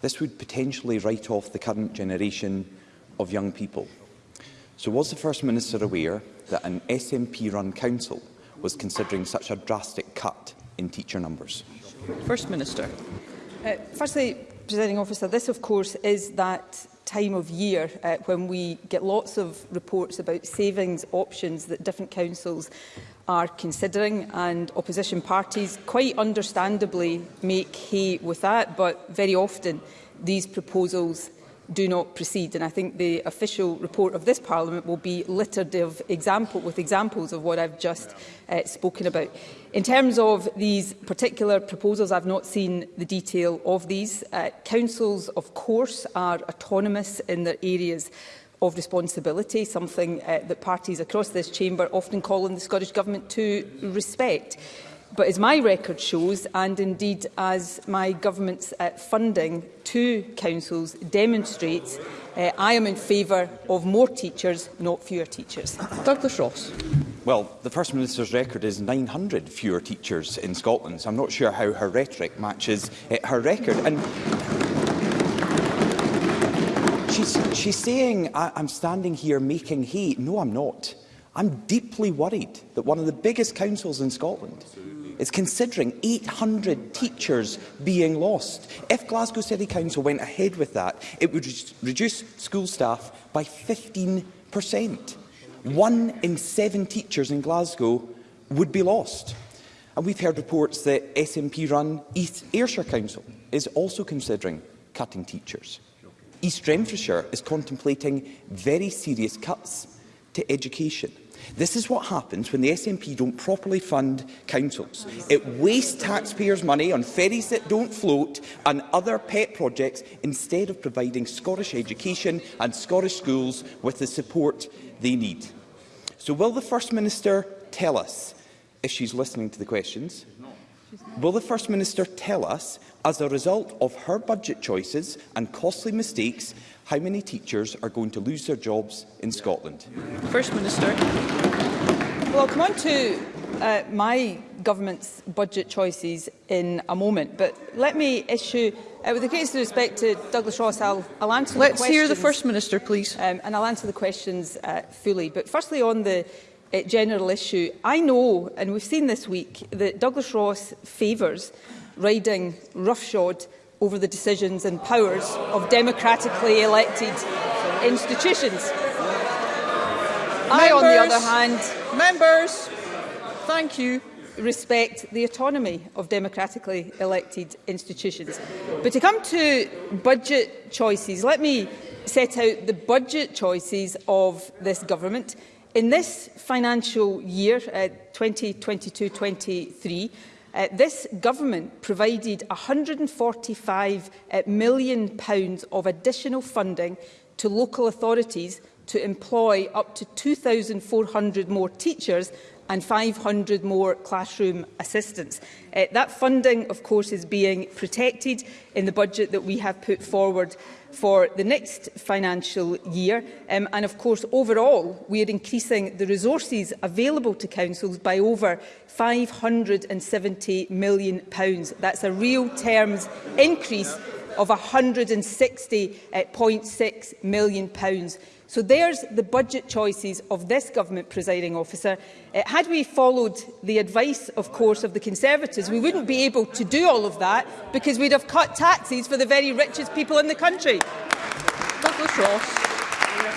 this would potentially write off the current generation of young people. So was the First Minister aware that an SNP-run council was considering such a drastic cut in teacher numbers? First Minister. Uh, firstly, Presiding Officer, this of course is that time of year uh, when we get lots of reports about savings options that different councils are considering and opposition parties quite understandably make hay with that but very often these proposals do not proceed. And I think the official report of this Parliament will be littered of example, with examples of what I've just uh, spoken about. In terms of these particular proposals, I've not seen the detail of these. Uh, councils, of course, are autonomous in their areas of responsibility, something uh, that parties across this chamber often call on the Scottish Government to respect. But as my record shows, and indeed as my government's uh, funding to councils demonstrates, uh, I am in favour of more teachers, not fewer teachers. Douglas Ross. Well, the First Minister's record is 900 fewer teachers in Scotland, so I'm not sure how her rhetoric matches uh, her record. And she's, she's saying, I I'm standing here making hay. No, I'm not. I'm deeply worried that one of the biggest councils in Scotland is considering 800 teachers being lost. If Glasgow City Council went ahead with that, it would re reduce school staff by 15%. One in seven teachers in Glasgow would be lost. And we've heard reports that SNP-run East Ayrshire Council is also considering cutting teachers. East Renfrewshire is contemplating very serious cuts to education. This is what happens when the SNP don't properly fund councils. It wastes taxpayers' money on ferries that don't float and other pet projects instead of providing Scottish education and Scottish schools with the support they need. So will the First Minister tell us, if she's listening to the questions, Will the First Minister tell us, as a result of her budget choices and costly mistakes, how many teachers are going to lose their jobs in Scotland? First Minister. Well, I'll come on to uh, my government's budget choices in a moment, but let me issue, uh, with the of respect to Douglas Ross, I'll, I'll answer Let's the questions. hear the First Minister, please. Um, and I'll answer the questions uh, fully. But firstly, on the uh, general issue, I know, and we've seen this week, that Douglas Ross favours riding roughshod over the decisions and powers of democratically elected institutions. Members, I, on the other hand, members, thank you respect the autonomy of democratically elected institutions. But to come to budget choices, let me set out the budget choices of this government. In this financial year, 2022-23, uh, Uh, this government provided £145 uh, million pounds of additional funding to local authorities to employ up to 2,400 more teachers and 500 more classroom assistants. Uh, that funding, of course, is being protected in the budget that we have put forward for the next financial year. Um, and of course, overall, we are increasing the resources available to councils by over £570 million. pounds. That's a real terms increase of £160.6 uh, million. pounds. So there's the budget choices of this government presiding officer. Uh, had we followed the advice, of course, of the Conservatives, we wouldn't be able to do all of that because we'd have cut taxes for the very richest people in the country. Douglas Ross.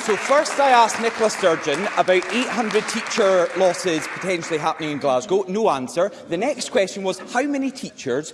So first I asked Nicola Sturgeon about 800 teacher losses potentially happening in Glasgow. No answer. The next question was how many teachers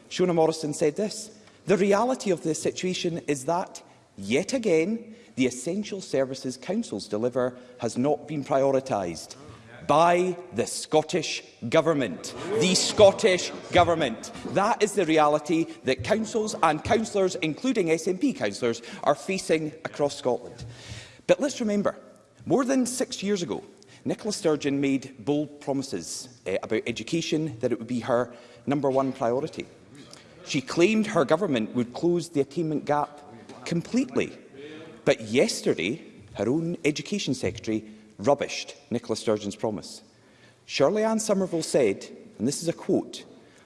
Shona Morrison said this, The reality of the situation is that, yet again, the Essential Services Council's deliver has not been prioritised by the Scottish Government. The Scottish Government. That is the reality that councils and councillors, including SNP councillors, are facing across Scotland. But let's remember, more than six years ago, Nicola Sturgeon made bold promises uh, about education that it would be her number one priority. She claimed her government would close the attainment gap completely. But yesterday, her own Education Secretary rubbished Nicola Sturgeon's promise. Shirley Ann Somerville said, and this is a quote,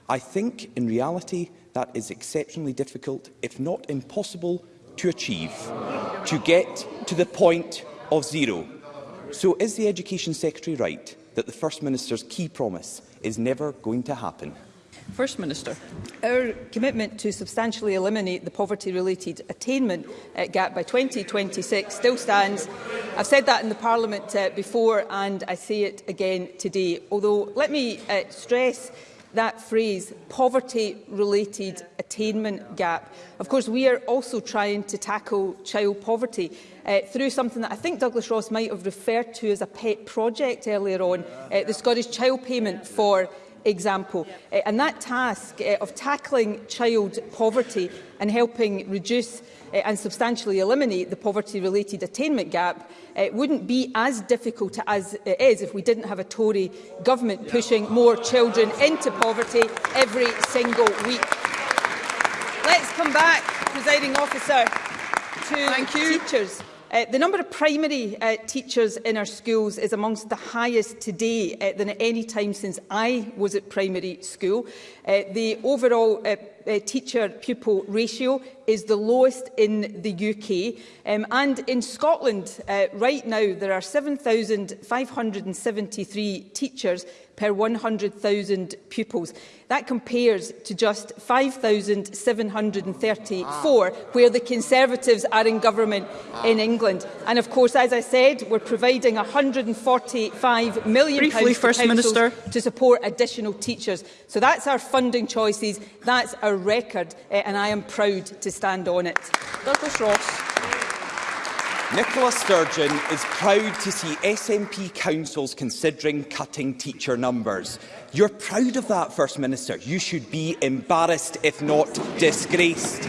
I think in reality that is exceptionally difficult, if not impossible, to achieve, to get to the point of zero. So is the Education Secretary right that the First Minister's key promise is never going to happen? First Minister. Our commitment to substantially eliminate the poverty-related attainment uh, gap by 2026 still stands. I've said that in the Parliament uh, before and I say it again today. Although, let me uh, stress that phrase, poverty-related attainment gap. Of course, we are also trying to tackle child poverty uh, through something that I think Douglas Ross might have referred to as a pet project earlier on, uh, the Scottish Child Payment for example. Uh, and that task uh, of tackling child poverty and helping reduce uh, and substantially eliminate the poverty-related attainment gap uh, wouldn't be as difficult as it is if we didn't have a Tory government pushing more children into poverty every single week. Let's come back, presiding officer, to Thank you. teachers. Uh, the number of primary uh, teachers in our schools is amongst the highest today uh, than at any time since I was at primary school. Uh, the overall uh, uh, teacher-pupil ratio is the lowest in the UK. Um, and in Scotland, uh, right now, there are 7,573 teachers per 100,000 pupils. That compares to just 5,734, ah. where the Conservatives are in government ah. in England. And of course, as I said, we're providing £145 million Briefly, to, First Minister. to support additional teachers. So that's our funding choices, that's our record, uh, and I am proud to stand on it. Douglas Ross. Nicola Sturgeon is proud to see SNP councils considering cutting teacher numbers. You're proud of that, First Minister. You should be embarrassed, if not disgraced.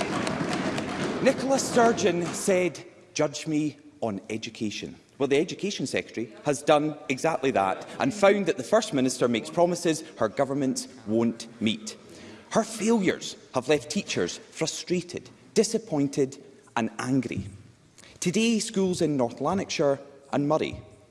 Nicola Sturgeon said, judge me on education. Well, the Education Secretary has done exactly that and found that the First Minister makes promises her government won't meet. Her failures have left teachers frustrated, disappointed and angry. Today, schools in North Lanarkshire and Murray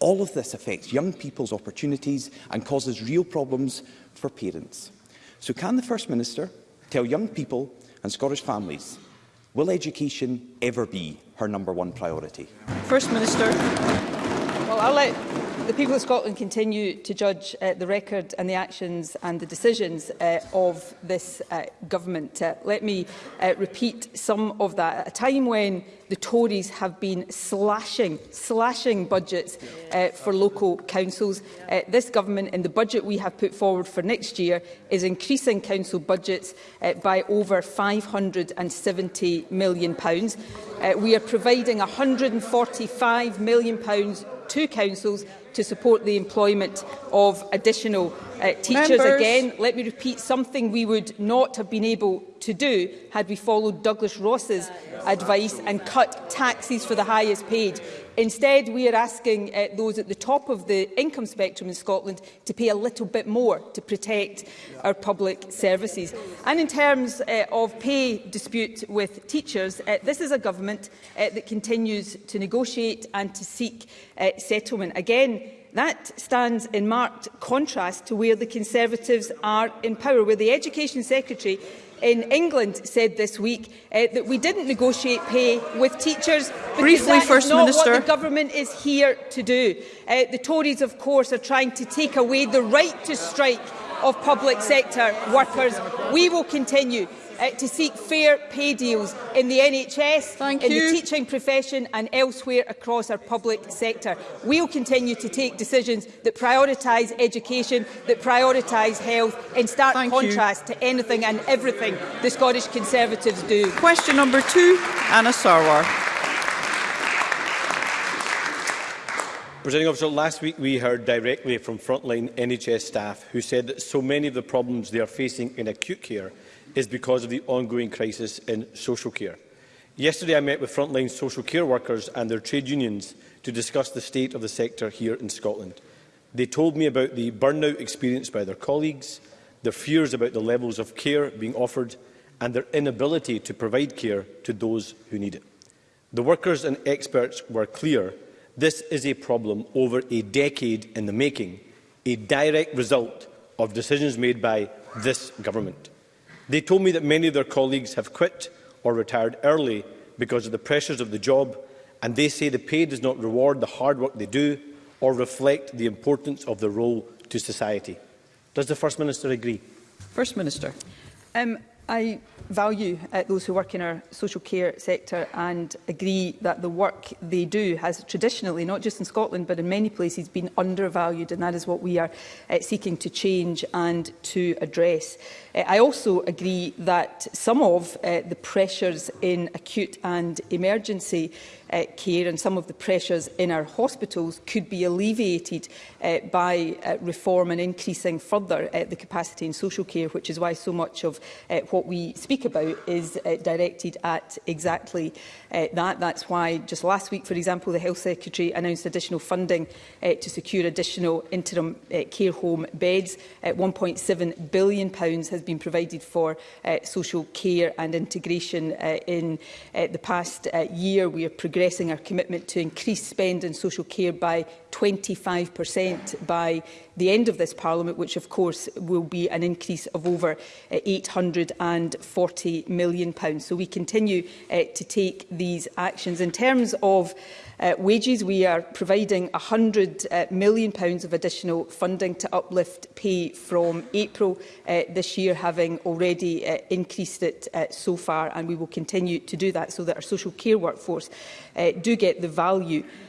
All of this affects young people's opportunities and causes real problems for parents. So can the First Minister tell young people and Scottish families, will education ever be her number one priority? First Minister. Well, I'll let the people of Scotland continue to judge uh, the record and the actions and the decisions uh, of this uh, government. Uh, let me uh, repeat some of that. At a time when the Tories have been slashing, slashing budgets uh, for local councils. Uh, this government and the budget we have put forward for next year is increasing council budgets uh, by over £570 million. Uh, we are providing £145 million to councils to support the employment of additional uh, teachers. Members. Again, let me repeat something we would not have been able to do had we followed Douglas Ross's advice and cut taxes for the highest paid. Instead, we are asking uh, those at the top of the income spectrum in Scotland to pay a little bit more to protect our public services. And in terms uh, of pay dispute with teachers, uh, this is a government uh, that continues to negotiate and to seek uh, settlement. Again, That stands in marked contrast to where the Conservatives are in power, where the Education Secretary in England said this week uh, that we didn't negotiate pay with teachers because Briefly, that First is not Minister. what the government is here to do. Uh, the Tories, of course, are trying to take away the right to strike of public sector workers. We will continue uh, to seek fair pay deals in the NHS, Thank in you. the teaching profession and elsewhere across our public sector. We'll continue to take decisions that prioritise education, that prioritise health, in stark Thank contrast you. to anything and everything the Scottish Conservatives do. Question number two, Anna Sarwar. Presenting officer, last week we heard directly from frontline NHS staff who said that so many of the problems they are facing in acute care is because of the ongoing crisis in social care. Yesterday I met with frontline social care workers and their trade unions to discuss the state of the sector here in Scotland. They told me about the burnout experienced by their colleagues, their fears about the levels of care being offered and their inability to provide care to those who need it. The workers and experts were clear this is a problem over a decade in the making, a direct result of decisions made by this government. They told me that many of their colleagues have quit or retired early because of the pressures of the job, and they say the pay does not reward the hard work they do or reflect the importance of their role to society. Does the First Minister agree? First Minister. Um, I value uh, those who work in our social care sector and agree that the work they do has traditionally, not just in Scotland but in many places, been undervalued and that is what we are uh, seeking to change and to address. Eh, I also agree that some of uh, the pressures in acute and emergency uh, care and some of the pressures in our hospitals could be alleviated uh, by uh, reform and increasing further uh, the capacity in social care, which is why so much of uh, what we speak about is uh, directed at exactly uh, that. That's why just last week, for example, the Health Secretary announced additional funding uh, to secure additional interim uh, care home beds. Uh, £1.7 billion has been provided for uh, social care and integration uh, in uh, the past uh, year. We are progressing our commitment to increase spend in social care by 25% by the end of this Parliament, which of course will be an increase of over £840 eh, million. So we continue uh, to take these actions. In terms of uh, wages, we are providing £100 million pounds of additional funding to uplift pay from April uh, this year, having already uh, increased it uh, so far, and we will continue to do that so that our social care workforce uh, do get the value uh,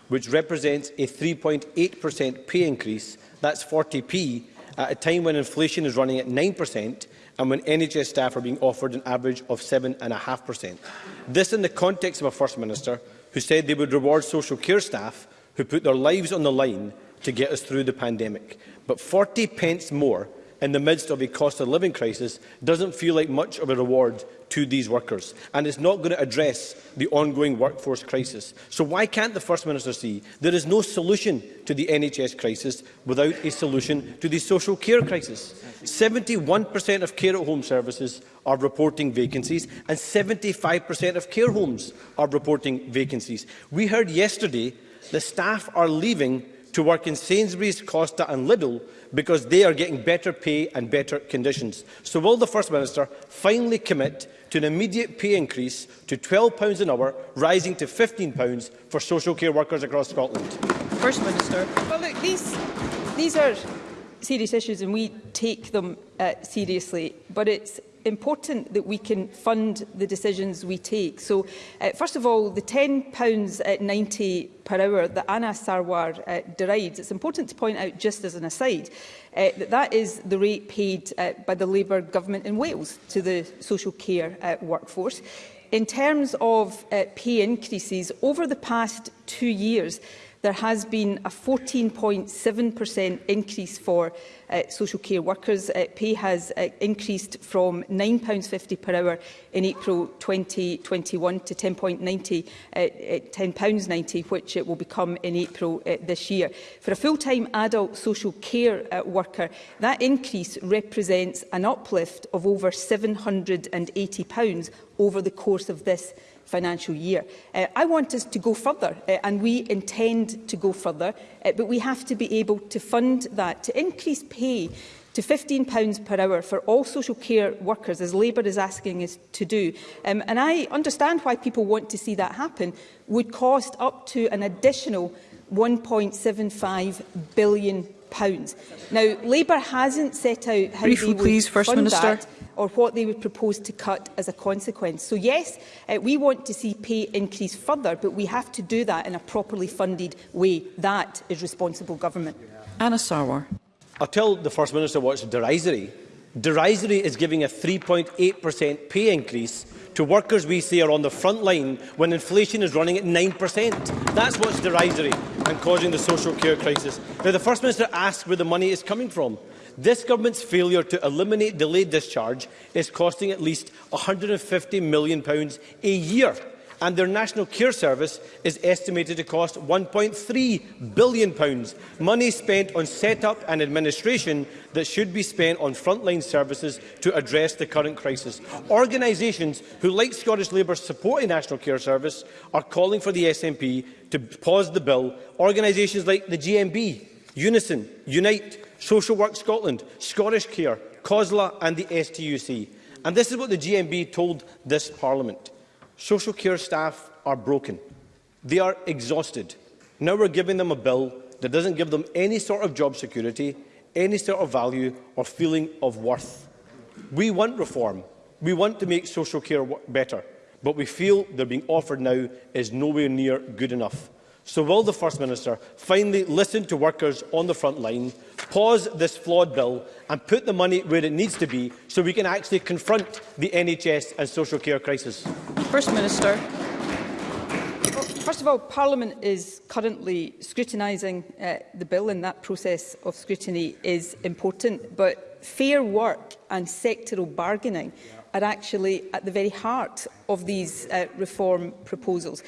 which represents a 3.8% pay increase, that's 40p, at a time when inflation is running at 9%, and when NHS staff are being offered an average of 7.5%. This in the context of a First Minister who said they would reward social care staff who put their lives on the line to get us through the pandemic. But 40 pence more in the midst of a cost of living crisis doesn't feel like much of a reward to these workers, and it's not going to address the ongoing workforce crisis. So why can't the First Minister see there is no solution to the NHS crisis without a solution to the social care crisis? 71% of care-at-home services are reporting vacancies, and 75% of care homes are reporting vacancies. We heard yesterday the staff are leaving to work in Sainsbury's, Costa and Lidl because they are getting better pay and better conditions. So will the First Minister finally commit to an immediate pay increase to £12 an hour, rising to £15 for social care workers across Scotland? First Minister. Well, look, these, these are serious issues and we take them uh, seriously, but it's important that we can fund the decisions we take. So, uh, first of all, the £10 at 90 per hour that Anna Sarwar uh, derives, it's important to point out just as an aside uh, that is the rate paid uh, by the Labour government in Wales to the social care uh, workforce. In terms of uh, pay increases, over the past two years, there has been a 14.7% increase for uh, social care workers. Uh, pay has uh, increased from £9.50 per hour in April 2021 to £10.90, uh, £10 uh, which it will become in April uh, this year. For a full-time adult social care uh, worker, that increase represents an uplift of over £780 over the course of this financial year. Uh, I want us to go further, uh, and we intend to go further, uh, but we have to be able to fund that, to increase pay to £15 per hour for all social care workers, as Labour is asking us to do. Um, and I understand why people want to see that happen, would cost up to an additional £1.75 billion. Now, Labour hasn't set out how Briefly, they would please, First fund Minister. that or what they would propose to cut as a consequence. So yes, uh, we want to see pay increase further, but we have to do that in a properly funded way. That is responsible government. Anna Sarwar. I tell the First Minister what's derisory. Derisory is giving a 3.8% pay increase to workers we see are on the front line when inflation is running at 9%. That's what's derisory and causing the social care crisis. Now, the First Minister asks where the money is coming from. This government's failure to eliminate delayed discharge is costing at least £150 million a year, and their National Care Service is estimated to cost £1.3 billion, money spent on set-up and administration that should be spent on frontline services to address the current crisis. Organisations who, like Scottish Labour, support a National Care Service are calling for the SNP to pause the bill. Organisations like the GMB, Unison, Unite, Social Work Scotland, Scottish Care, COSLA and the STUC. And this is what the GMB told this Parliament. Social care staff are broken. They are exhausted. Now we're giving them a bill that doesn't give them any sort of job security, any sort of value or feeling of worth. We want reform. We want to make social care better. But we feel they're being offered now is nowhere near good enough. So will the First Minister finally listen to workers on the front line, pause this flawed bill and put the money where it needs to be so we can actually confront the NHS and social care crisis? First Minister. first of all, Parliament is currently scrutinising uh, the bill and that process of scrutiny is important, but fair work and sectoral bargaining are actually at the very heart of these uh, reform proposals.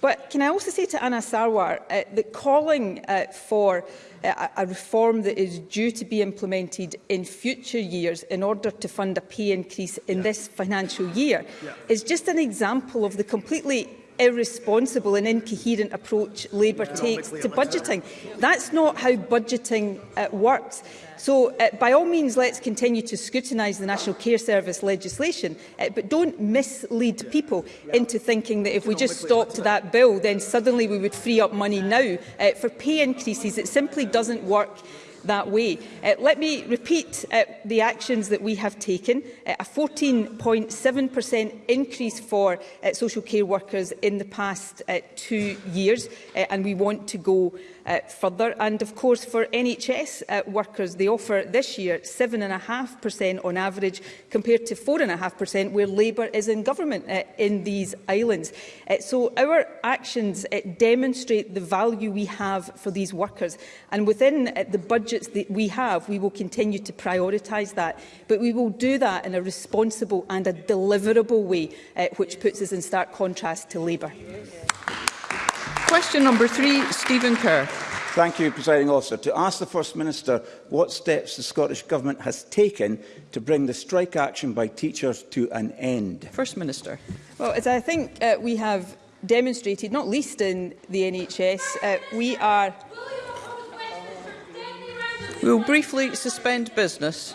But can I also say to Anna Sarwar uh, that calling uh, for uh, a reform that is due to be implemented in future years in order to fund a pay increase in yeah. this financial year yeah. is just an example of the completely irresponsible and incoherent approach Labour takes to budgeting. That's not how budgeting uh, works. So, uh, by all means, let's continue to scrutinise the National Care Service legislation, uh, but don't mislead people into thinking that if we just stopped that bill, then suddenly we would free up money now uh, for pay increases. It simply doesn't work that way. Uh, let me repeat uh, the actions that we have taken. Uh, a 14.7% increase for uh, social care workers in the past uh, two years, uh, and we want to go uh, further. And of course, for NHS uh, workers, the offer this year 7.5% on average, compared to 4.5% where Labour is in government uh, in these islands. Uh, so our actions uh, demonstrate the value we have for these workers. And within uh, the budgets that we have, we will continue to prioritise that. But we will do that in a responsible and a deliverable way, uh, which puts us in stark contrast to Labour. Yes. Question number three, Stephen Kerr. Thank you, Presiding Officer. To ask the First Minister what steps the Scottish Government has taken to bring the strike action by teachers to an end. First Minister. Well, as I think uh, we have demonstrated, not least in the NHS, uh, we are... We will briefly suspend business.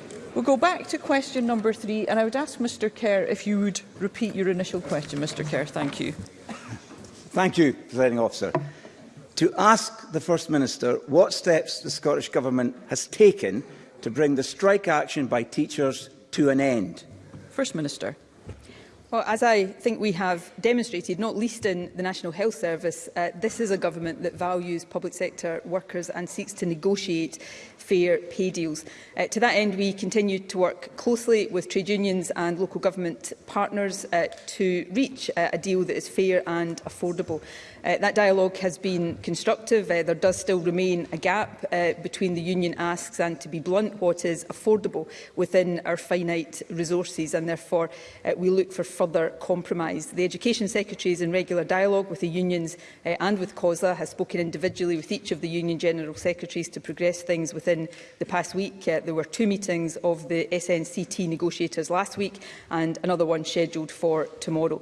We'll go back to question number three, and I would ask Mr Kerr if you would repeat your initial question, Mr Kerr. Thank you. Thank you, Presiding Officer. To ask the First Minister what steps the Scottish Government has taken to bring the strike action by teachers to an end. First Minister. Well, as I think we have demonstrated, not least in the National Health Service, uh, this is a government that values public sector workers and seeks to negotiate fair pay deals. Uh, to that end, we continue to work closely with trade unions and local government partners uh, to reach uh, a deal that is fair and affordable. Uh, that dialogue has been constructive. Uh, there does still remain a gap uh, between the union asks and, to be blunt, what is affordable within our finite resources. And therefore, uh, we look for further compromise. The Education Secretary is in regular dialogue with the unions uh, and with COSLA, has spoken individually with each of the Union General Secretaries to progress things within the past week. Uh, there were two meetings of the SNCT negotiators last week and another one scheduled for tomorrow.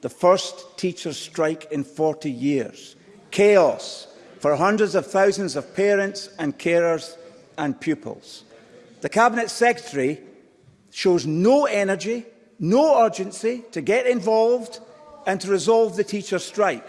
the first teacher's strike in 40 years. Chaos for hundreds of thousands of parents and carers and pupils. The Cabinet Secretary shows no energy, no urgency to get involved and to resolve the teacher strike.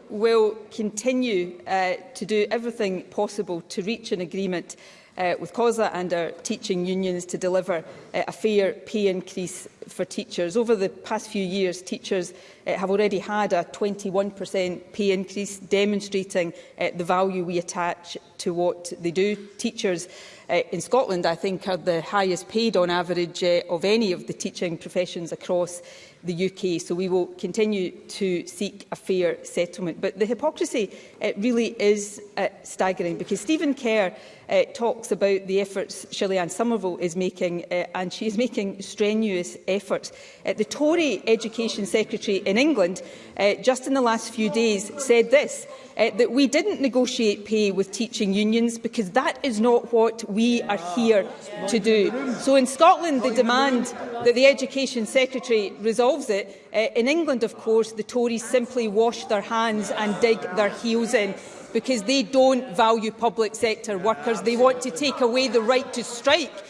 will continue uh, to do everything possible to reach an agreement uh, with COSA and our teaching unions to deliver uh, a fair pay increase for teachers. Over the past few years, teachers uh, have already had a 21% pay increase, demonstrating uh, the value we attach to what they do. Teachers uh, in Scotland, I think, are the highest paid on average uh, of any of the teaching professions across the UK. So we will continue to seek a fair settlement. But the hypocrisy uh, really is uh, staggering because Stephen Kerr uh, talks about the efforts Shillian Somerville is making uh, and she is making strenuous efforts. Uh, the Tory Education Secretary in England uh, just in the last few days said this, uh, that we didn't negotiate pay with teaching unions because that is not what we are here to do. So in Scotland, the demand that the Education Secretary resolve resolves it. Uh, in England, of course, the Tories simply wash their hands and dig their heels in because they don't value public sector workers. They want to take away the right to strike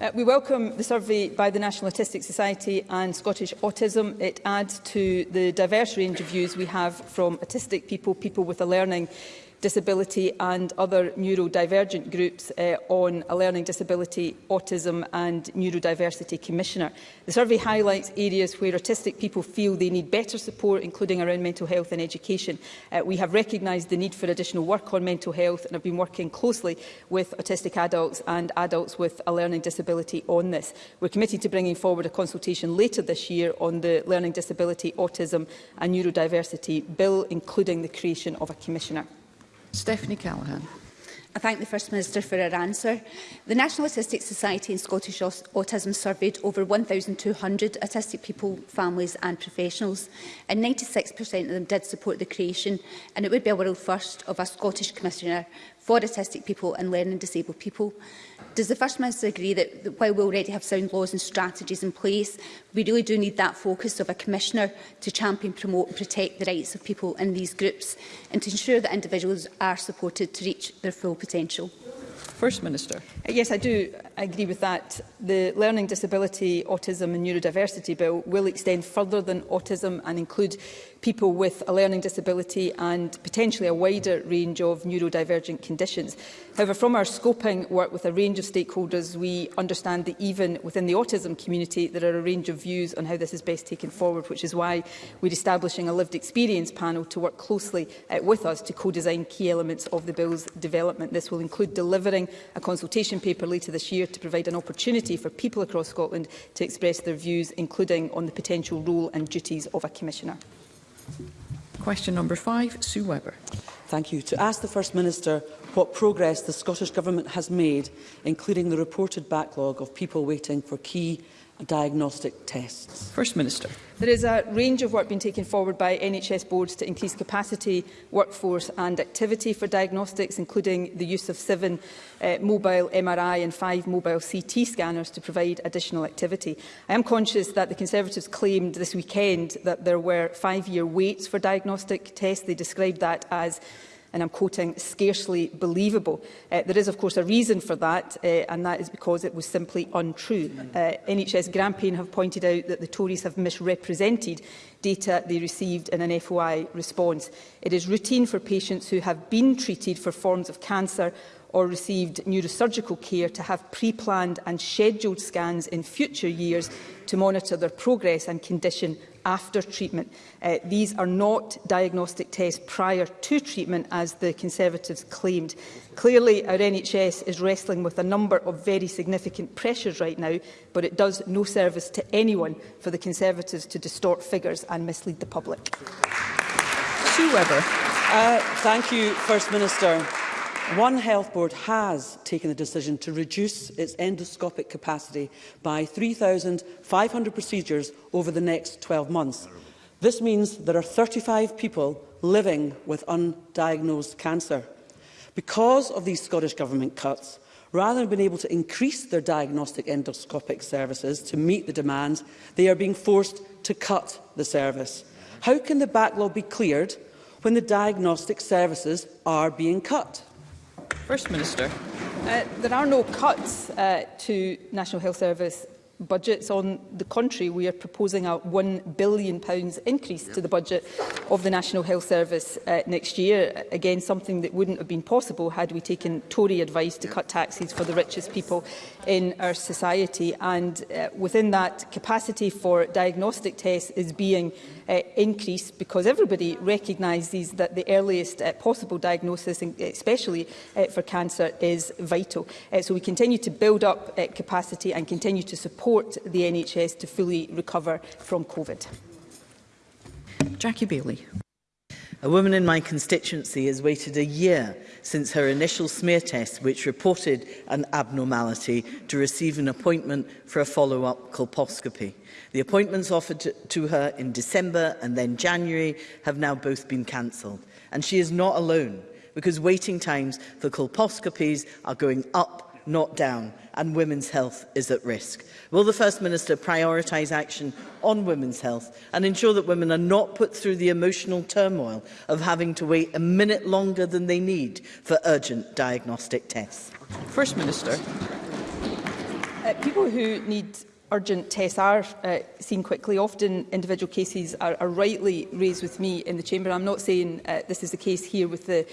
Uh, we welcome the survey by the National Autistic Society and Scottish Autism. It adds to the diverse range of views we have from autistic people, people with a learning disability and other neurodivergent groups uh, on a learning disability, autism and neurodiversity commissioner. The survey highlights areas where autistic people feel they need better support, including around mental health and education. Uh, we have recognised the need for additional work on mental health and have been working closely with autistic adults and adults with a learning disability on this. We're committed to bringing forward a consultation later this year on the learning disability, autism and neurodiversity bill, including the creation of a commissioner. Stephanie Callaghan. I thank the First Minister for her answer. The National Autistic Society and Scottish Autism surveyed over 1,200 autistic people, families and professionals, and 96% of them did support the creation, and it would be a world first, of a Scottish Commissioner for autistic people and learning disabled people. Does the First Minister agree that, that while we already have sound laws and strategies in place, we really do need that focus of a Commissioner to champion, promote and protect the rights of people in these groups and to ensure that individuals are supported to reach their full potential? First Minister. Uh, yes, I do agree with that. The Learning Disability, Autism and Neurodiversity Bill will extend further than autism and include people with a learning disability and potentially a wider range of neurodivergent conditions. However, from our scoping work with a range of stakeholders, we understand that even within the autism community, there are a range of views on how this is best taken forward, which is why we're establishing a lived experience panel to work closely uh, with us to co-design key elements of the bill's development. This will include delivering a consultation paper later this year to provide an opportunity for people across Scotland to express their views, including on the potential role and duties of a commissioner. Question number five, Sue Webber. Thank you. To ask the First Minister what progress the Scottish Government has made, including the reported backlog of people waiting for key diagnostic tests? First Minister. There is a range of work being taken forward by NHS boards to increase capacity, workforce and activity for diagnostics, including the use of seven uh, mobile MRI and five mobile CT scanners to provide additional activity. I am conscious that the Conservatives claimed this weekend that there were five-year waits for diagnostic tests. They described that as and I'm quoting, scarcely believable. Uh, there is, of course, a reason for that, uh, and that is because it was simply untrue. Uh, NHS Grampian have pointed out that the Tories have misrepresented data they received in an FOI response. It is routine for patients who have been treated for forms of cancer or received neurosurgical care to have pre-planned and scheduled scans in future years to monitor their progress and condition after treatment. Uh, these are not diagnostic tests prior to treatment, as the Conservatives claimed. Clearly, our NHS is wrestling with a number of very significant pressures right now, but it does no service to anyone for the Conservatives to distort figures and mislead the public. Sue Webber. Uh, thank you, First Minister. One Health Board has taken the decision to reduce its endoscopic capacity by 3,500 procedures over the next 12 months. This means there are 35 people living with undiagnosed cancer. Because of these Scottish Government cuts, rather than being able to increase their diagnostic endoscopic services to meet the demand, they are being forced to cut the service. How can the backlog be cleared when the diagnostic services are being cut? First Minister. Uh, there are no cuts uh, to National Health Service budgets. On the contrary, we are proposing a £1 billion increase yep. to the budget of the National Health Service uh, next year. Again, something that wouldn't have been possible had we taken Tory advice to yep. cut taxes for the richest people in our society. And uh, within that, capacity for diagnostic tests is being Uh, increase because everybody recognises that the earliest uh, possible diagnosis, uh, especially uh, for cancer, is vital. Uh, so we continue to build up uh, capacity and continue to support the NHS to fully recover from COVID. Jackie Bailey. A woman in my constituency has waited a year since her initial smear test, which reported an abnormality, to receive an appointment for a follow-up colposcopy. The appointments offered to, her in December and then January have now both been cancelled. And she is not alone, because waiting times for colposcopies are going up not down, and women's health is at risk. Will the First Minister prioritise action on women's health and ensure that women are not put through the emotional turmoil of having to wait a minute longer than they need for urgent diagnostic tests? First Minister. Uh, people who need urgent tests are uh, seen quickly. Often individual cases are, are rightly raised with me in the Chamber. I'm not saying uh, this is the case here with the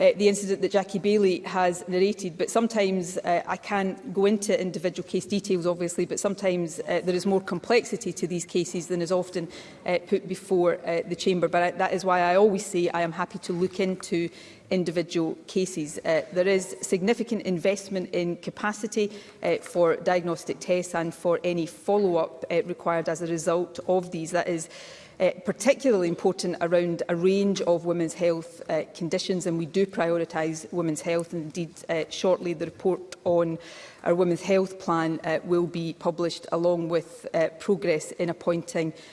uh, the incident that Jackie Bailey has narrated, but sometimes uh, I can't go into individual case details, obviously, but sometimes uh, there is more complexity to these cases than is often uh, put before uh, the Chamber. But I, that is why I always say I am happy to look into individual cases. Uh, there is significant investment in capacity uh, for diagnostic tests and for any follow-up uh, required as a result of these. That is uh, particularly important around a range of women's health uh, conditions and we do prioritise women's health and indeed uh, shortly the report on our women's health plan uh, will be published along with uh, progress in appointing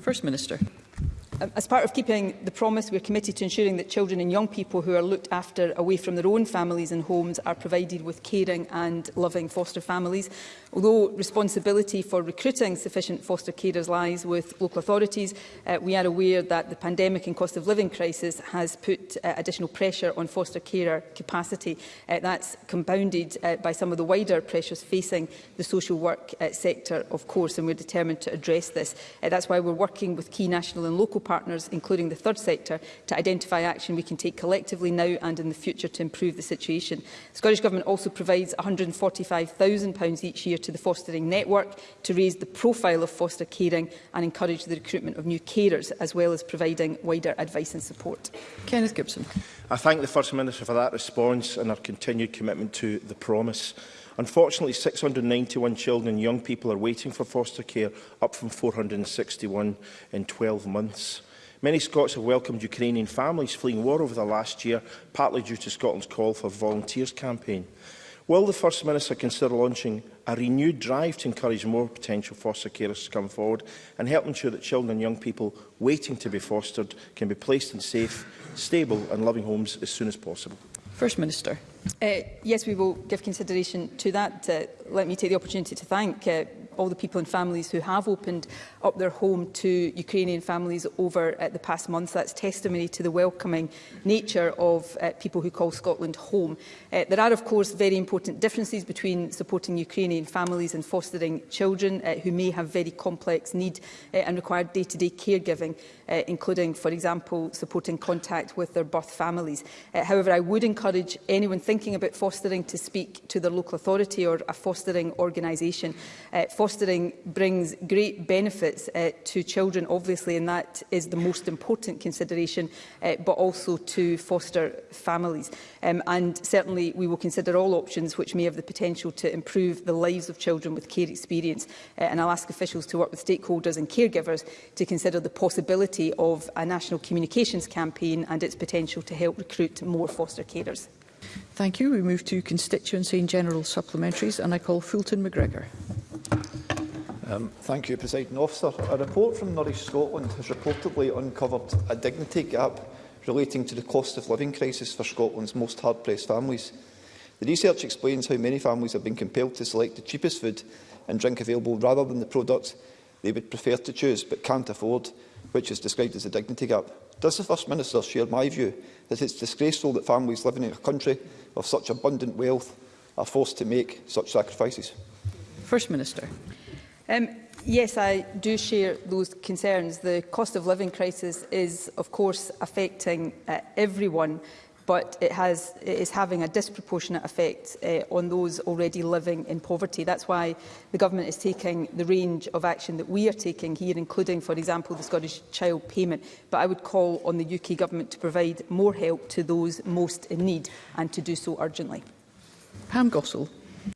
First Minister. Um, as part of keeping the promise, we are committed to ensuring that children and young people who are looked after away from their own families and homes are provided with caring and loving foster families. Although responsibility for recruiting sufficient foster carers lies with local authorities, uh, we are aware that the pandemic and cost of living crisis has put uh, additional pressure on foster carer capacity. Uh, that's compounded uh, by some of the wider pressures facing the social work uh, sector, of course, and we're determined to address this. Uh, that's why we're working with key national and local partners, including the third sector, to identify action we can take collectively now and in the future to improve the situation. The Scottish Government also provides £145,000 each year to the fostering network to raise the profile of foster caring and encourage the recruitment of new carers, as well as providing wider advice and support. Kenneth Gibson. I thank the First Minister for that response and her continued commitment to the promise. Unfortunately, 691 children and young people are waiting for foster care, up from 461 in 12 months. Many Scots have welcomed Ukrainian families fleeing war over the last year, partly due to Scotland's call for volunteers campaign. Will the First Minister consider launching a renewed drive to encourage more potential foster carers to come forward and help ensure that children and young people waiting to be fostered can be placed in safe, stable and loving homes as soon as possible? First Minister. Uh, yes, we will give consideration to that. Uh, let me take the opportunity to thank uh, all the people and families who have opened up their home to Ukrainian families over uh, the past months. That's testimony to the welcoming nature of uh, people who call Scotland home. Uh, there are, of course, very important differences between supporting Ukrainian families and fostering children uh, who may have very complex need uh, and require day-to-day -day caregiving, uh, including, for example, supporting contact with their birth families. Uh, however, I would encourage anyone thinking about fostering to speak to their local authority or a fostering organisation. Uh, fostering brings great benefits uh, to children, obviously, and that is the most important consideration, uh, but also to foster families. Um, and certainly we will consider all options which may have the potential to improve the lives of children with care experience. Uh, and I'll ask officials to work with stakeholders and caregivers to consider the possibility of a national communications campaign and its potential to help recruit more foster carers. Thank you. We move to constituency and general supplementaries and I call Fulton McGregor. Um, thank you, President Officer. A report from Nourish Scotland has reportedly uncovered a dignity gap relating to the cost of living crisis for Scotland's most hard-pressed families. The research explains how many families have been compelled to select the cheapest food and drink available rather than the product they would prefer to choose but can't afford, which is described as a dignity gap. Does the First Minister share my view that it's disgraceful that families living in a country of such abundant wealth are forced to make such sacrifices? First Minister. Um, yes, I do share those concerns. The cost of living crisis is, of course, affecting uh, everyone but it, has, it is having a disproportionate effect uh, on those already living in poverty. That's why the government is taking the range of action that we are taking here, including, for example, the Scottish Child Payment. But I would call on the UK government to provide more help to those most in need and to do so urgently. Pam Gossel.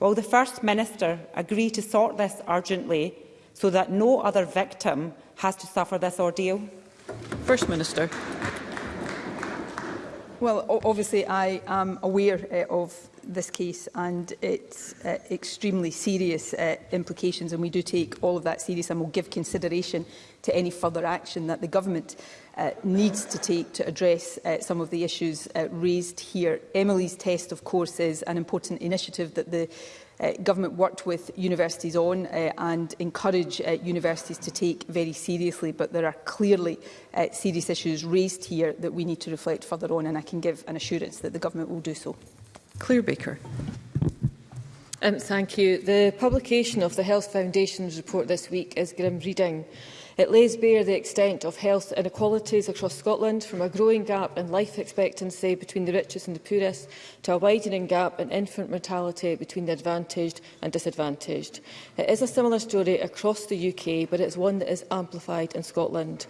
Will the First Minister agree to sort this urgently so that no other victim has to suffer this ordeal? First Minister. Well, obviously, I am aware uh, of this case and its uh, extremely serious uh, implications, and we do take all of that serious and will give consideration to any further action that the government uh, needs to take to address uh, some of the issues uh, raised here. Emily's test, of course, is an important initiative that the uh, government worked with universities on uh, and encourage uh, universities to take very seriously. But there are clearly uh, serious issues raised here that we need to reflect further on, and I can give an assurance that the government will do so. Claire Baker. Um, thank you. The publication of the Health Foundation's report this week is grim reading. It lays bare the extent of health inequalities across Scotland, from a growing gap in life expectancy between the richest and the poorest to a widening gap in infant mortality between the advantaged and disadvantaged. It is a similar story across the UK, but it's one that is amplified in Scotland.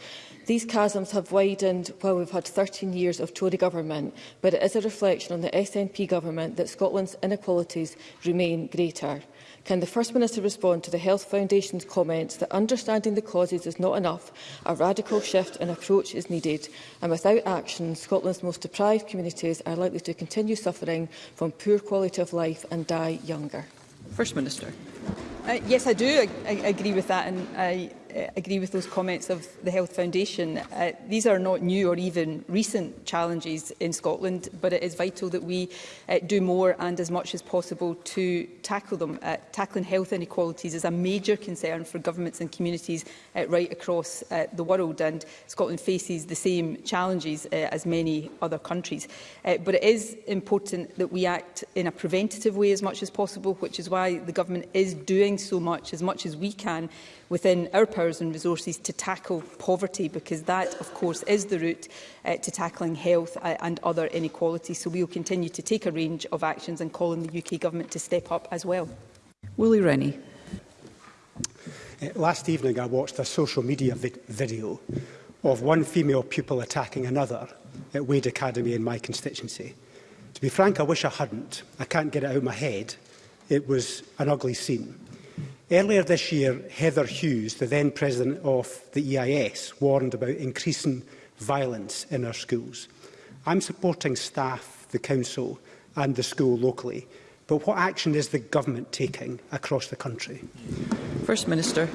These chasms have widened while we've had 13 years of Tory government, but it is a reflection on the SNP government that Scotland's inequalities remain greater. Can the First Minister respond to the Health Foundation's comments that understanding the causes is not enough, a radical shift in approach is needed, and without action, Scotland's most deprived communities are likely to continue suffering from poor quality of life and die younger? First Minister. Uh, yes, I do I, I agree with that, and I uh, agree with those comments of the Health Foundation. Uh, these are not new or even recent challenges in Scotland, but it is vital that we uh, do more and as much as possible to tackle them. Uh, tackling health inequalities is a major concern for governments and communities uh, right across uh, the world, and Scotland faces the same challenges uh, as many other countries. Uh, but it is important that we act in a preventative way as much as possible, which is why the government is doing so much, as much as we can, within our powers and resources to tackle poverty, because that, of course, is the route uh, to tackling health uh, and other inequalities. So we will continue to take a range of actions and call on the UK Government to step up as well. Willie Rennie. Uh, last evening I watched a social media vi video of one female pupil attacking another at Wade Academy in my constituency. To be frank, I wish I hadn't. I can't get it out of my head. It was an ugly scene. Earlier this year, Heather Hughes, the then president of the EIS, warned about increasing violence in our schools. I'm supporting staff, the council and the school locally, but what action is the government taking across the country? First Minister.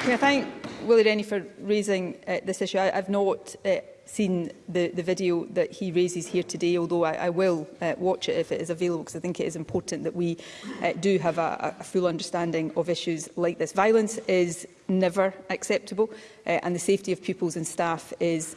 Can I thank Willie Rennie for raising uh, this issue. I, I've not uh, seen the, the video that he raises here today, although I, I will uh, watch it if it is available, because I think it is important that we uh, do have a, a full understanding of issues like this. Violence is never acceptable, uh, and the safety of pupils and staff is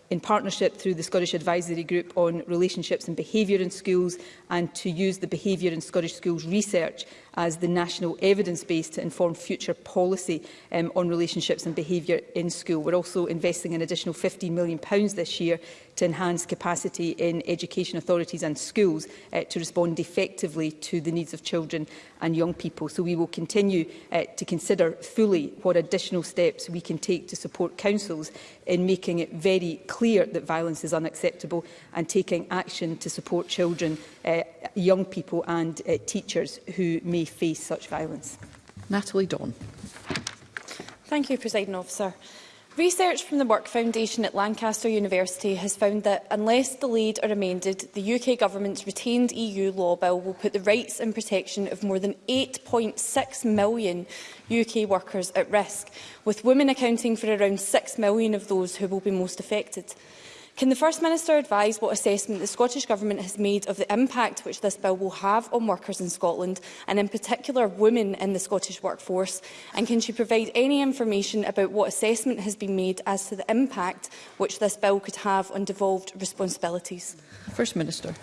in partnership through the Scottish Advisory Group on Relationships and Behaviour in Schools and to use the Behaviour in Scottish Schools research as the national evidence base to inform future policy um, on relationships and behaviour in school. We're also investing an additional £15 million pounds this year to enhance capacity in education authorities and schools uh, to respond effectively to the needs of children and young people. So we will continue uh, to consider fully what additional steps we can take to support councils in making it very clear that violence is unacceptable and taking action to support children, uh, young people and uh, teachers who may face such violence. Natalie Dawn. Thank you, President Officer. Research from the Work Foundation at Lancaster University has found that unless delayed or amended, the UK Government's retained EU law bill will put the rights and protection of more than 8.6 million UK workers at risk, with women accounting for around 6 million of those who will be most affected. Can the First Minister advise what assessment the Scottish Government has made of the impact which this bill will have on workers in Scotland, and in particular women in the Scottish workforce? And can she provide any information about what assessment has been made as to the impact which this bill could have on devolved responsibilities? First Minister.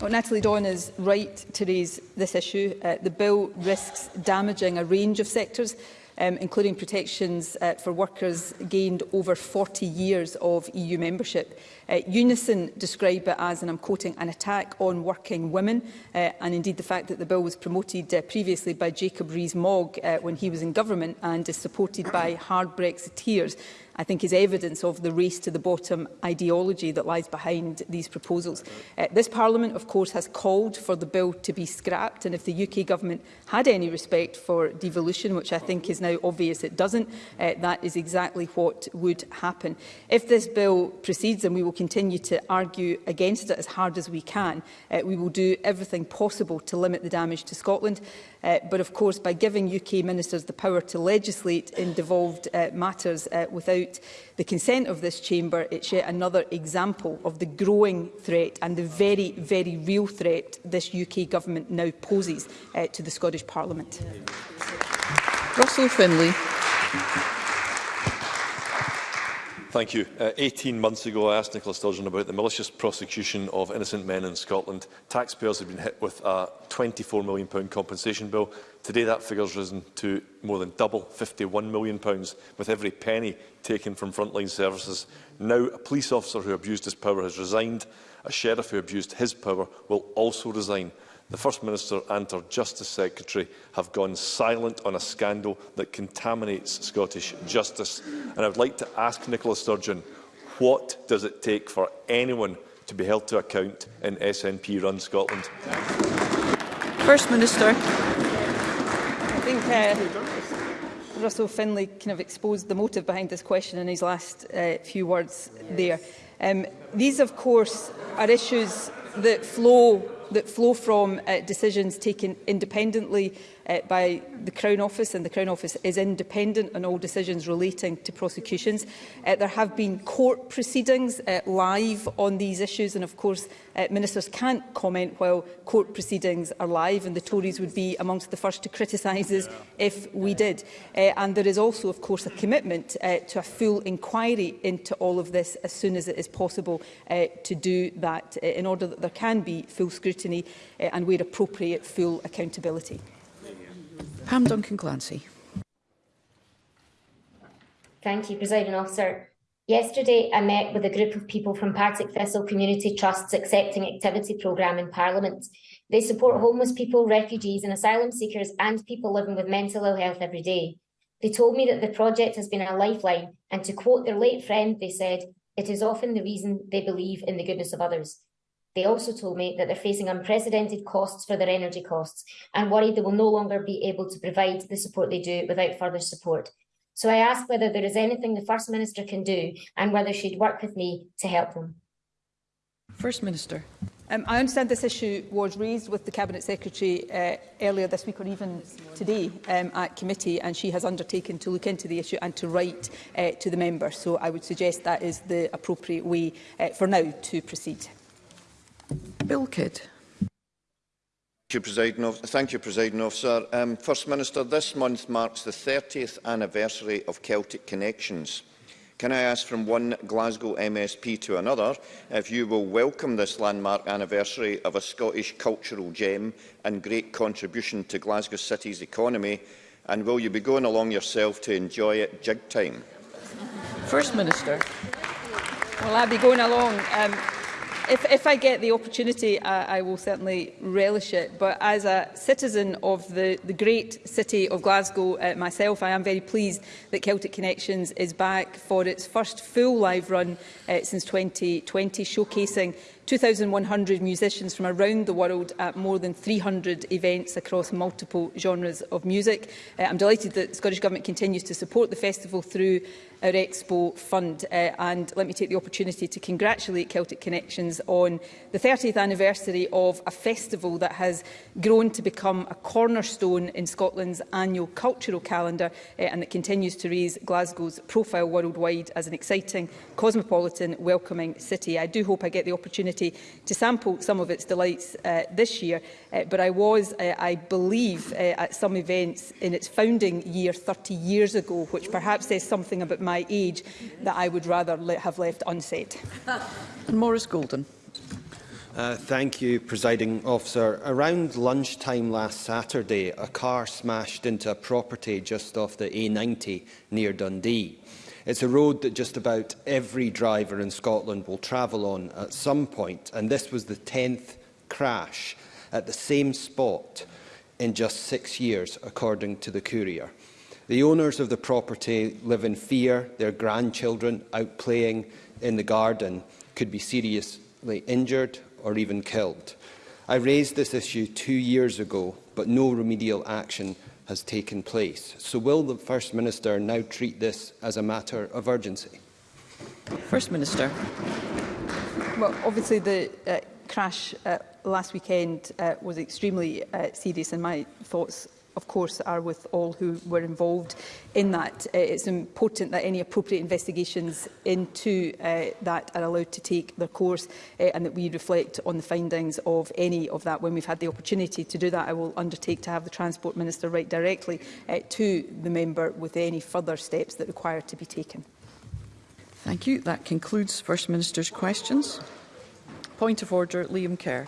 Well, Natalie Dawn is right to raise this issue. Uh, the bill risks damaging a range of sectors um, including protections uh, for workers gained over 40 years of EU membership. Uh, Unison described it as, and I'm quoting, an attack on working women, uh, and indeed the fact that the bill was promoted uh, previously by Jacob Rees-Mogg uh, when he was in government and is supported by hard Brexiteers. I think is evidence of the race to the bottom ideology that lies behind these proposals. Uh, this Parliament, of course, has called for the bill to be scrapped, and if the UK government had any respect for devolution, which I think is now obvious it doesn't, uh, that is exactly what would happen. If this bill proceeds, and we will continue to argue against it as hard as we can, uh, we will do everything possible to limit the damage to Scotland. Uh, but of course, by giving UK ministers the power to legislate in devolved uh, matters uh, without the consent of this chamber, it's yet another example of the growing threat and the very, very real threat this UK government now poses uh, to the Scottish Parliament. Yeah. Russell Finlay. Thank you. Uh, 18 months ago, I asked Nicola Sturgeon about the malicious prosecution of innocent men in Scotland. Taxpayers have been hit with a £24 million compensation bill. Today, that figure has risen to more than double, £51 million, with every penny taken from frontline services. Now, a police officer who abused his power has resigned. A sheriff who abused his power will also resign. The First Minister and her Justice Secretary have gone silent on a scandal that contaminates Scottish justice. And I'd like to ask Nicola Sturgeon, what does it take for anyone to be held to account in SNP-run Scotland? First Minister. I think uh, Russell Finlay kind of exposed the motive behind this question in his last uh, few words there. Um, these, of course, are issues that flow that flow from uh, decisions taken independently uh, by the Crown Office, and the Crown Office is independent on all decisions relating to prosecutions. Uh, there have been court proceedings uh, live on these issues, and of course uh, ministers can't comment while court proceedings are live, and the Tories would be amongst the first to criticise us yeah. if we did. Uh, and there is also, of course, a commitment uh, to a full inquiry into all of this as soon as it is possible uh, to do that, uh, in order that there can be full scrutiny uh, and, where appropriate, full accountability. Pam Duncan Clancy. Thank you, Presiding Officer. Yesterday, I met with a group of people from Partick Thistle Community Trust's Accepting Activity programme in Parliament. They support homeless people, refugees and asylum seekers and people living with mental ill health every day. They told me that the project has been a lifeline and to quote their late friend, they said, it is often the reason they believe in the goodness of others. They also told me that they're facing unprecedented costs for their energy costs and worried they will no longer be able to provide the support they do without further support. So I asked whether there is anything the First Minister can do and whether she'd work with me to help them. First Minister. Um, I understand this issue was raised with the Cabinet Secretary uh, earlier this week or even today um, at committee and she has undertaken to look into the issue and to write uh, to the member. So I would suggest that is the appropriate way uh, for now to proceed. Bilkid. Thank you, President Officer. Thank you, President Officer. Um, First Minister, this month marks the 30th anniversary of Celtic Connections. Can I ask from one Glasgow MSP to another if you will welcome this landmark anniversary of a Scottish cultural gem and great contribution to Glasgow City's economy, and will you be going along yourself to enjoy it jig time? First Minister. Well, I'll be going along. Um, if, if I get the opportunity, I, I will certainly relish it. But as a citizen of the, the great city of Glasgow uh, myself, I am very pleased that Celtic Connections is back for its first full live run uh, since 2020, showcasing 2,100 musicians from around the world at more than 300 events across multiple genres of music. Uh, I'm delighted that the Scottish Government continues to support the festival through our Expo Fund. Uh, and let me take the opportunity to congratulate Celtic Connections on the 30th anniversary of a festival that has grown to become a cornerstone in Scotland's annual cultural calendar uh, and that continues to raise Glasgow's profile worldwide as an exciting, cosmopolitan, welcoming city. I do hope I get the opportunity to sample some of its delights uh, this year, uh, but I was, uh, I believe, uh, at some events in its founding year 30 years ago, which perhaps says something about my age that I would rather have left unsaid. and Maurice Golden. Uh, thank you, Presiding Officer. Around lunchtime last Saturday, a car smashed into a property just off the A90 near Dundee. It's a road that just about every driver in Scotland will travel on at some point, and this was the 10th crash at the same spot in just six years, according to the Courier. The owners of the property live in fear, their grandchildren out playing in the garden could be seriously injured or even killed. I raised this issue two years ago, but no remedial action has taken place. So will the First Minister now treat this as a matter of urgency? First Minister. Well, obviously the uh, crash uh, last weekend uh, was extremely uh, serious and my thoughts of course, are with all who were involved in that. Uh, it's important that any appropriate investigations into uh, that are allowed to take their course uh, and that we reflect on the findings of any of that when we've had the opportunity to do that. I will undertake to have the Transport Minister write directly uh, to the member with any further steps that require to be taken. Thank you. That concludes First Minister's questions. Point of order, Liam Kerr.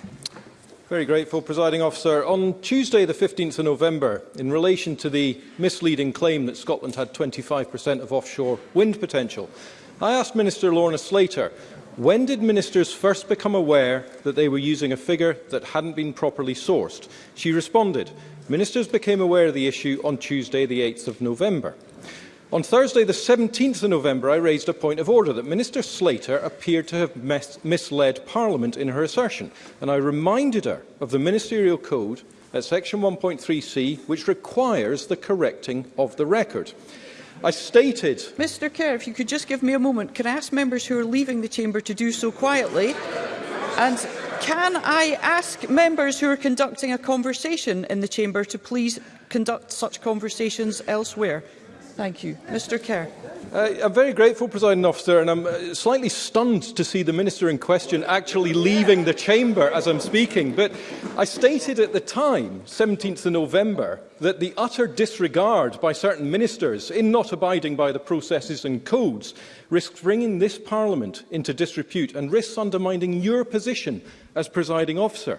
Very grateful, Presiding Officer. On Tuesday, the 15th of November, in relation to the misleading claim that Scotland had 25% of offshore wind potential, I asked Minister Lorna Slater, when did ministers first become aware that they were using a figure that hadn't been properly sourced? She responded, ministers became aware of the issue on Tuesday, the 8th of November. On Thursday, the 17th of November, I raised a point of order that Minister Slater appeared to have mis misled Parliament in her assertion, and I reminded her of the Ministerial Code at Section 1.3c, which requires the correcting of the record. I stated... Mr Kerr, if you could just give me a moment, can I ask members who are leaving the chamber to do so quietly? And can I ask members who are conducting a conversation in the chamber to please conduct such conversations elsewhere? Thank you. Mr Kerr. Uh, I'm very grateful, President Officer, and I'm uh, slightly stunned to see the Minister in question actually leaving the chamber as I'm speaking. But I stated at the time, 17th of November, that the utter disregard by certain ministers in not abiding by the processes and codes risks bringing this Parliament into disrepute and risks undermining your position as presiding officer.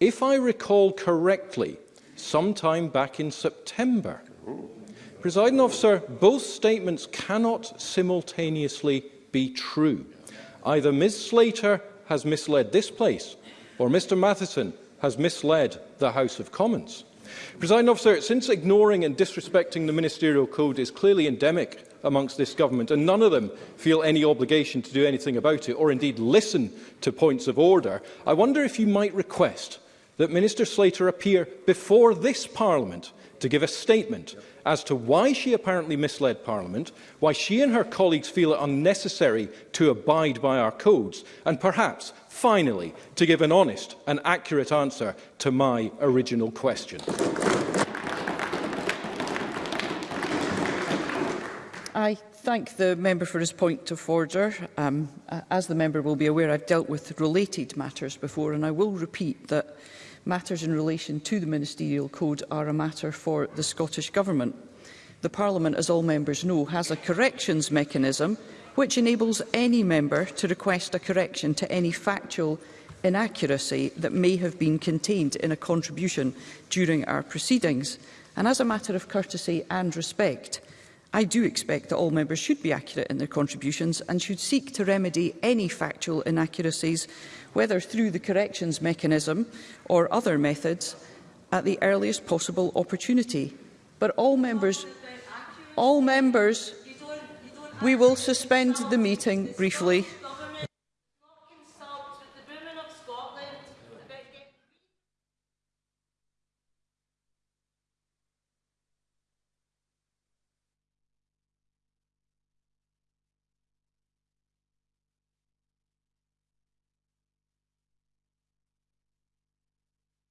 if I recall correctly, sometime back in September, Ooh. Presiding officer, both statements cannot simultaneously be true. Either Ms Slater has misled this place or Mr Matheson has misled the House of Commons. Presiding officer, since ignoring and disrespecting the ministerial code is clearly endemic amongst this government, and none of them feel any obligation to do anything about it, or indeed listen to points of order, I wonder if you might request that Minister Slater appear before this Parliament to give a statement yep. as to why she apparently misled Parliament, why she and her colleagues feel it unnecessary to abide by our codes, and perhaps, finally, to give an honest and accurate answer to my original question. I thank the member for his point of order. Um, as the member will be aware, I've dealt with related matters before, and I will repeat that matters in relation to the Ministerial Code are a matter for the Scottish Government. The Parliament, as all members know, has a corrections mechanism which enables any member to request a correction to any factual inaccuracy that may have been contained in a contribution during our proceedings. And as a matter of courtesy and respect, I do expect that all members should be accurate in their contributions and should seek to remedy any factual inaccuracies whether through the corrections mechanism or other methods, at the earliest possible opportunity. But all members, all members, we will suspend the meeting briefly.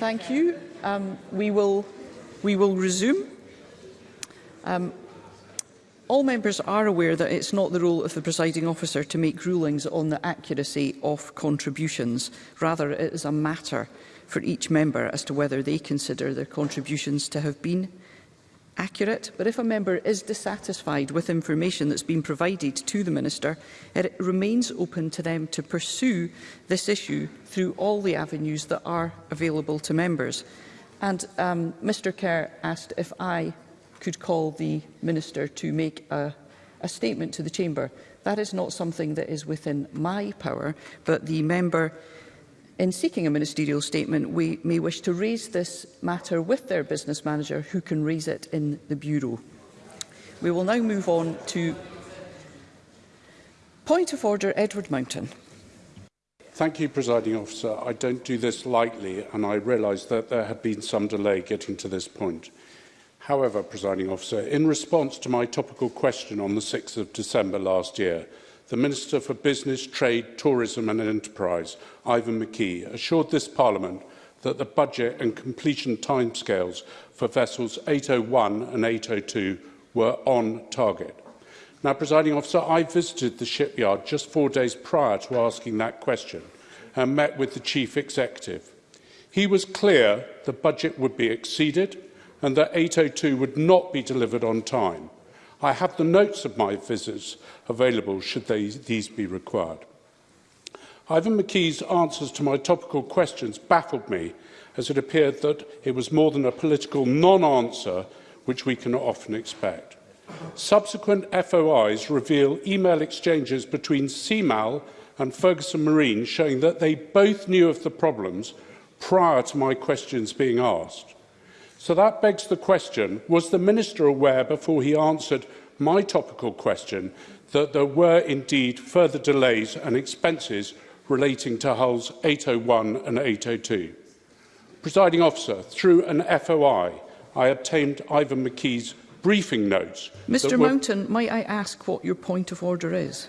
Thank you. Um, we, will, we will resume. Um, all members are aware that it's not the role of the presiding officer to make rulings on the accuracy of contributions. Rather, it is a matter for each member as to whether they consider their contributions to have been accurate, but if a member is dissatisfied with information that's been provided to the Minister, it remains open to them to pursue this issue through all the avenues that are available to members. And um, Mr Kerr asked if I could call the Minister to make a, a statement to the Chamber. That is not something that is within my power, but the member in seeking a ministerial statement, we may wish to raise this matter with their business manager, who can raise it in the Bureau. We will now move on to point of order, Edward Mountain. Thank you, Presiding Officer. I don't do this lightly, and I realise that there had been some delay getting to this point. However, Presiding Officer, in response to my topical question on the 6th of December last year, the Minister for Business, Trade, Tourism and Enterprise, Ivan McKee, assured this Parliament that the budget and completion timescales for vessels 801 and 802 were on target. Now, presiding officer, I visited the shipyard just four days prior to asking that question and met with the chief executive. He was clear the budget would be exceeded and that 802 would not be delivered on time. I have the notes of my visits available should they, these be required. Ivan McKee's answers to my topical questions baffled me as it appeared that it was more than a political non-answer which we can often expect. Subsequent FOIs reveal email exchanges between CMAL and Ferguson Marine showing that they both knew of the problems prior to my questions being asked. So that begs the question, was the Minister aware before he answered my topical question that there were indeed further delays and expenses relating to hulls 801 and 802? Presiding officer, through an FOI, I obtained Ivan McKee's briefing notes. Mr Mountain, might I ask what your point of order is?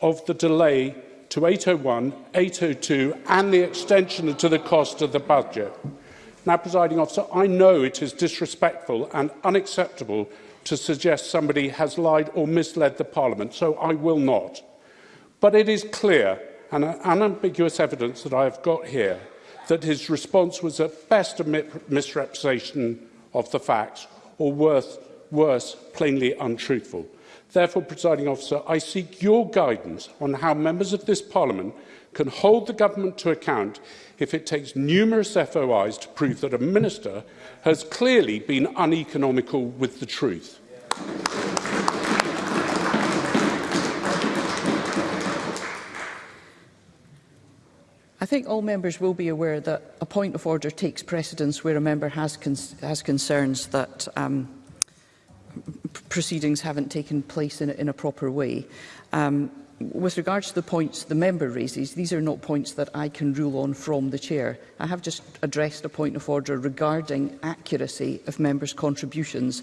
of the delay to 801, 802 and the extension to the cost of the budget. Now, presiding officer, I know it is disrespectful and unacceptable to suggest somebody has lied or misled the Parliament, so I will not. But it is clear and unambiguous evidence that I have got here that his response was at best a misrepresentation of the facts or worse, worse plainly untruthful. Therefore, presiding officer, I seek your guidance on how members of this parliament can hold the government to account if it takes numerous FOIs to prove that a minister has clearly been uneconomical with the truth. I think all members will be aware that a point of order takes precedence where a member has, con has concerns that um, proceedings haven't taken place in a, in a proper way. Um, with regards to the points the member raises, these are not points that I can rule on from the chair. I have just addressed a point of order regarding accuracy of members' contributions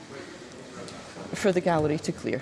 for the gallery to clear.